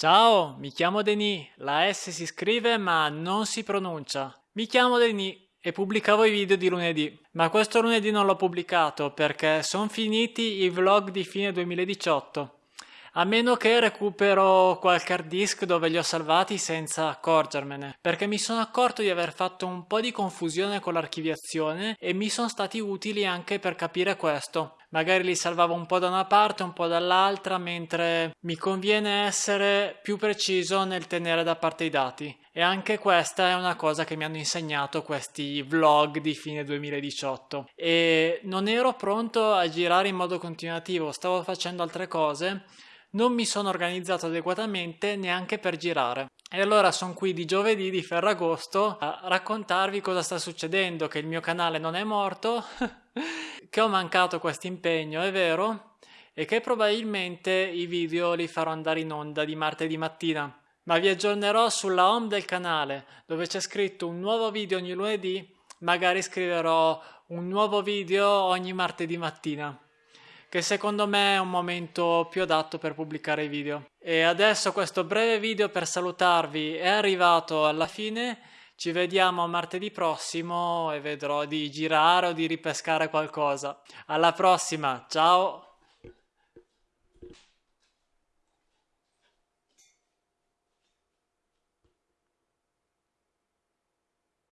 Ciao, mi chiamo Denis, la S si scrive ma non si pronuncia. Mi chiamo Denis e pubblicavo i video di lunedì, ma questo lunedì non l'ho pubblicato perché sono finiti i vlog di fine 2018. A meno che recupero qualche hard disk dove li ho salvati senza accorgermene, perché mi sono accorto di aver fatto un po' di confusione con l'archiviazione e mi sono stati utili anche per capire questo magari li salvavo un po' da una parte, un po' dall'altra, mentre mi conviene essere più preciso nel tenere da parte i dati. E anche questa è una cosa che mi hanno insegnato questi vlog di fine 2018. E non ero pronto a girare in modo continuativo, stavo facendo altre cose, non mi sono organizzato adeguatamente neanche per girare. E allora sono qui di giovedì di Ferragosto a raccontarvi cosa sta succedendo, che il mio canale non è morto, che ho mancato questo impegno, è vero, e che probabilmente i video li farò andare in onda di martedì mattina. Ma vi aggiornerò sulla home del canale, dove c'è scritto un nuovo video ogni lunedì, magari scriverò un nuovo video ogni martedì mattina che secondo me è un momento più adatto per pubblicare i video. E adesso questo breve video per salutarvi è arrivato alla fine. Ci vediamo martedì prossimo e vedrò di girare o di ripescare qualcosa. Alla prossima, ciao!